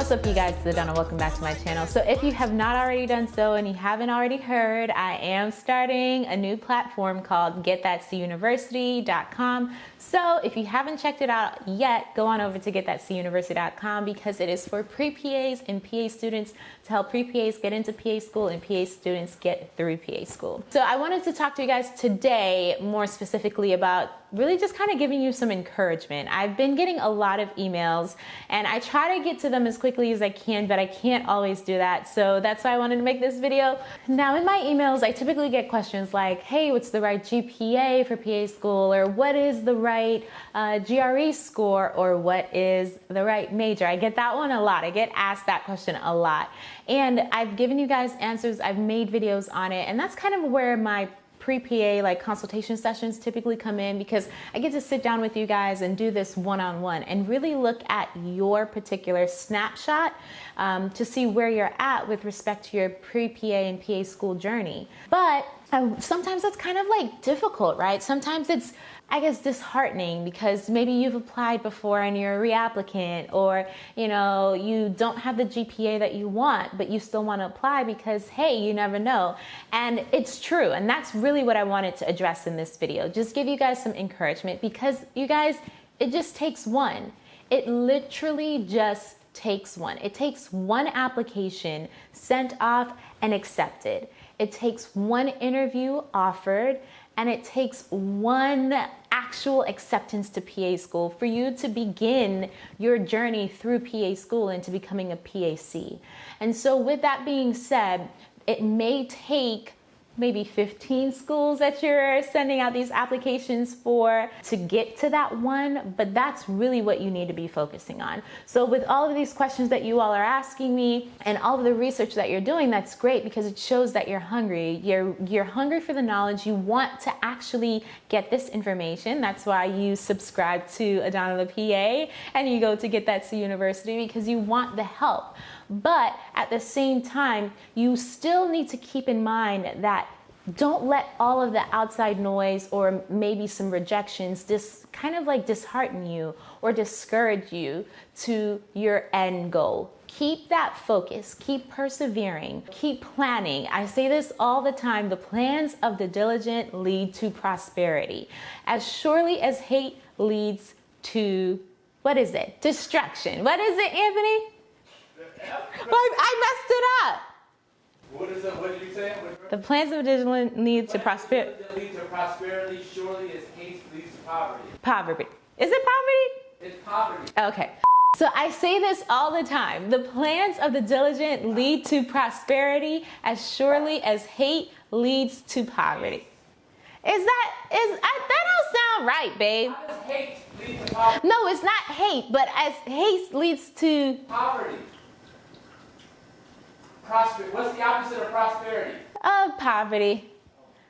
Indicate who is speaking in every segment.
Speaker 1: What's up you guys, it's Adana. Welcome back to my channel. So if you have not already done so and you haven't already heard, I am starting a new platform called getthatcuniversity.com. So if you haven't checked it out yet, go on over to getthatcuniversity.com because it is for pre-PAs and PA students to help pre-PAs get into PA school and PA students get through PA school. So I wanted to talk to you guys today more specifically about really just kind of giving you some encouragement. I've been getting a lot of emails and I try to get to them as quickly as I can, but I can't always do that. So that's why I wanted to make this video. Now in my emails, I typically get questions like, hey, what's the right GPA for PA school? Or what is the right uh, GRE score? Or what is the right major? I get that one a lot. I get asked that question a lot. And I've given you guys answers. I've made videos on it. And that's kind of where my pre-PA like consultation sessions typically come in because I get to sit down with you guys and do this one-on-one -on -one and really look at your particular snapshot um, to see where you're at with respect to your pre-PA and PA school journey. But uh, sometimes that's kind of like difficult, right? Sometimes it's I guess disheartening because maybe you've applied before and you're a reapplicant or you know you don't have the GPA that you want but you still want to apply because hey you never know and it's true and that's really what I wanted to address in this video just give you guys some encouragement because you guys it just takes one. It literally just takes one. It takes one application sent off and accepted. It takes one interview offered and it takes one actual acceptance to PA school for you to begin your journey through PA school into becoming a PA-C. And so with that being said, it may take maybe 15 schools that you're sending out these applications for to get to that one, but that's really what you need to be focusing on. So with all of these questions that you all are asking me and all of the research that you're doing, that's great because it shows that you're hungry. You're, you're hungry for the knowledge. You want to actually get this information. That's why you subscribe to Adana the PA and you go to Get That to University because you want the help. But at the same time, you still need to keep in mind that don't let all of the outside noise or maybe some rejections just kind of like dishearten you or discourage you to your end goal. Keep that focus, keep persevering, keep planning. I say this all the time the plans of the diligent lead to prosperity. As surely as hate leads to, what is it? Destruction. What is it, Anthony? I messed it up.
Speaker 2: What is it? What did you say?
Speaker 1: The plans of vigilant lead to prosperity.
Speaker 2: Lead to prosperity. Surely as haste leads to poverty.
Speaker 1: Poverty. Is it poverty?
Speaker 2: It's poverty.
Speaker 1: Okay. So I say this all the time. The plans of the diligent lead to prosperity as surely as hate leads to poverty. Is that is I, that don't sound right, babe?
Speaker 2: How does hate lead to poverty?
Speaker 1: No, it's not hate, but as hate leads to
Speaker 2: poverty. Prosper. What's the opposite of prosperity?
Speaker 1: Of poverty.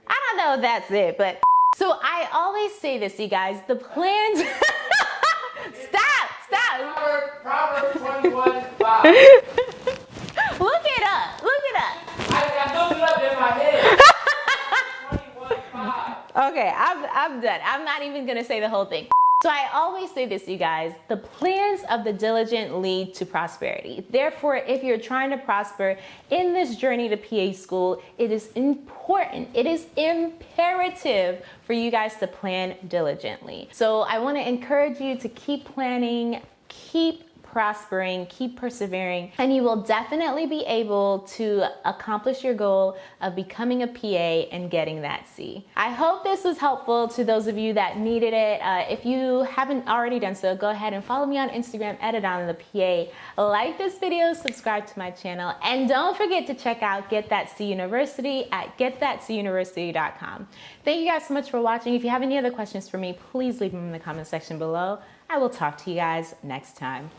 Speaker 1: I don't know if that's it, but so I always say this, you guys. The plans. stop! Stop!
Speaker 2: Proverbs 21, 5.
Speaker 1: Look it up. Look it up.
Speaker 2: I, I looked it up in my head. 21, 5.
Speaker 1: Okay, I'm, I'm done. I'm not even gonna say the whole thing. So I always say this, you guys, the plans of the diligent lead to prosperity. Therefore, if you're trying to prosper in this journey to PA school, it is important, it is imperative for you guys to plan diligently. So I wanna encourage you to keep planning, keep prospering, keep persevering, and you will definitely be able to accomplish your goal of becoming a PA and getting that C. I hope this was helpful to those of you that needed it. Uh, if you haven't already done so, go ahead and follow me on Instagram at Adana the PA. Like this video, subscribe to my channel, and don't forget to check out Get That C University at getthatcuniversity.com. Thank you guys so much for watching. If you have any other questions for me, please leave them in the comment section below. I will talk to you guys next time.